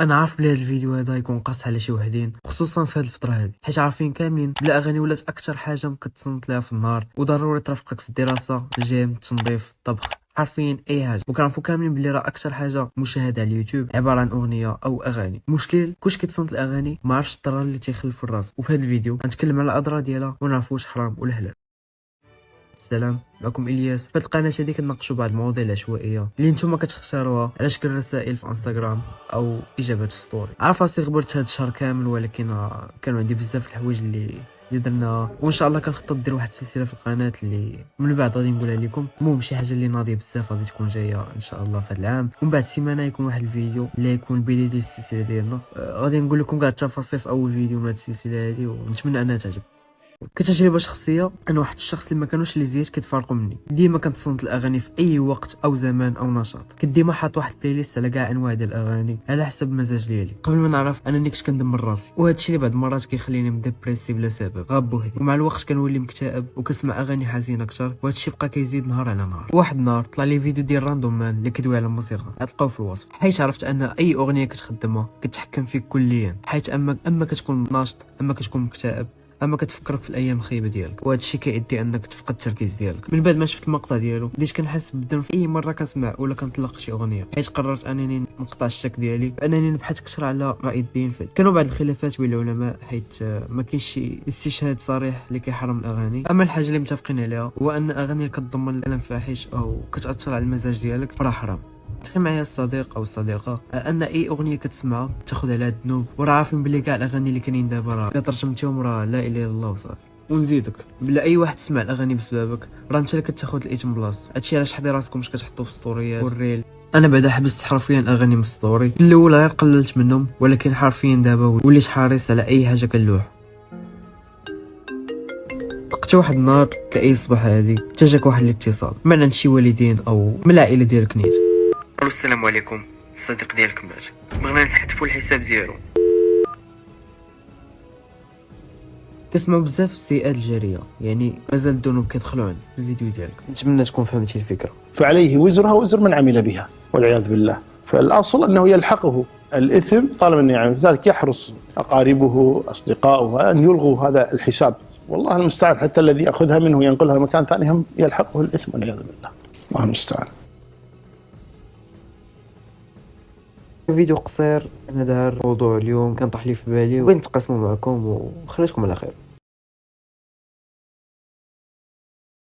أنا عارف بلي هذا الفيديو هذا يكون قاص على شي وحدين خصوصا في هذه الفترة هذه حيت عارفين كاملين بلا أغاني ولات أكثر حاجة كنتصنت لها في النهار. وضروري ترافقك في الدراسة الجيم التنظيف الطبخ. عارفين أي حاجة. وكنعرفوا كاملين بلي راه أكثر حاجة مشاهدة على اليوتيوب عبارة عن أغنية أو أغاني. المشكل كلشي كيتصنت الأغاني ما عرفش الضرر اللي تيخلف في الرأس. وفي هذا الفيديو غنتكلم على الأضرار ديالها ونعرفوا واش حرام ولا حلال. السلام معكم إلياس. في القناة هذه كنناقشوا بعض المواضيع العشوائية اللي نتوما كتختاروها على شكل رسائل في إنستغرام أو اجابات في story عارف راسي غبرت هذا الشهر كامل ولكن كانوا عندي بزاف الحوايج اللي اللي درنا وإن شاء الله كنخطط ندير واحد السلسلة في القناة اللي من بعد غادي نقولها لكم. المهم شي حاجة اللي ناضية بزاف غادي تكون جاية إن شاء الله في هذا العام. ومن بعد سيمانة يكون واحد الفيديو اللي يكون البدايه ديال السلسلة ديالنا. آه غادي نقول لكم كاع التفاصيل في أول فيديو من هذه السلسلة هذه ونتمنى أنها تعجب كتجربة شخصية أنا واحد الشخص اللي ما كانوش les écouteurs كيتفارقوا مني. ديما كنتصنت الأغاني في أي وقت أو زمان أو نشاط. كنت ديما حاط واحد playlist على كاع أنواع ديال الأغاني على حسب المزاج ديالي. قبل ما نعرف انني كنت كندمر راسي وهذا الشيء اللي بعض المرات كيخليني مدبريسي بلا سبب غا بوحدي. ومع الوقت كنولي مكتئب وكنسمع أغاني حزينة أكثر وهذا الشيء بقى كيزيد نهار على نهار. واحد النهار طلع لي فيديو ديال Random Man اللي كيدوي على الموسيقى غتلقاو في الوصف. حيت عرفت أن أي أغنية كتخدمها كتحكم فيك كليا. حيت اما أما كتكون ناشط أما كتكون مكتئب أما كتفكرك في الأيام الخايبة ديالك وهذا الشيء كيؤدي أنك تفقد التركيز ديالك. من بعد ما شفت المقطع ديالو بديت كنحس بالذنب أي مرة كنسمع ولا كنطلق شي أغنية. حيت قررت أنني نقطع الشك ديالي بأنني نبحث أكثر على رأي الدين فيه كانوا بعض الخلافات بين العلماء حيت ما كاينش شي استشهاد صريح اللي كيحرم الأغاني. أما الحاجة اللي متفقين عليها هو أن الاغاني كتضمن كلام فاحش أو كتأثر على المزاج ديالك فراه حرام. تخيل معايا الصديق أو الصديقة أن أي أغنية كتسمعها تاخذ عليها الذنوب وراه عارفين بلي كاع الأغاني اللي كاينين دابا راه. إلا ترجمتيهم راه لا إله إلا الله وصافي. ونزيدك. بلا أي واحد سمع الأغاني بسببك راه أنت اللي كتاخذ الاثم بلاصتو هادشي علاش حضي راسكم مش كتحطو في ستوريات. وال reel. أنا بعدا حبست حرفيا الاغاني من story. في الأول غير قللت منهم ولكن حرفيا دابا وليت حريص على أي حاجة كنلوح. حتى واحد النهار كأي صباح هادي حتى جاك واحد الاتصال. من عند شي والدين أو من العائلة ديالك نيت. ألو السلام عليكم. الصديق ديالك مات بغينا نحذفوا الحساب ديالو. كنسمعوا بزاف السيئات الجاريه يعني مازال الذنوب كيدخلوا عند الفيديو ديالك نتمنى تكون فهمتي الفكرة. فعليه وزرها وزر من عمل بها والعياذ بالله. فالأصل أنه يلحقه. الإثم طالما انه يعني لذلك يحرص أقاربه اصدقائه أن يلغوا هذا الحساب. والله المستعان. حتى الذي يأخذها منه ينقلها لمكان ثاني هم يلحقه الإثم والعياذ بالله. الله المستعان. فيديو قصير. أنا دار موضوع اليوم كان طاح لي في بالي وبغيت نتقاسمو معكم وخليتكم على خير.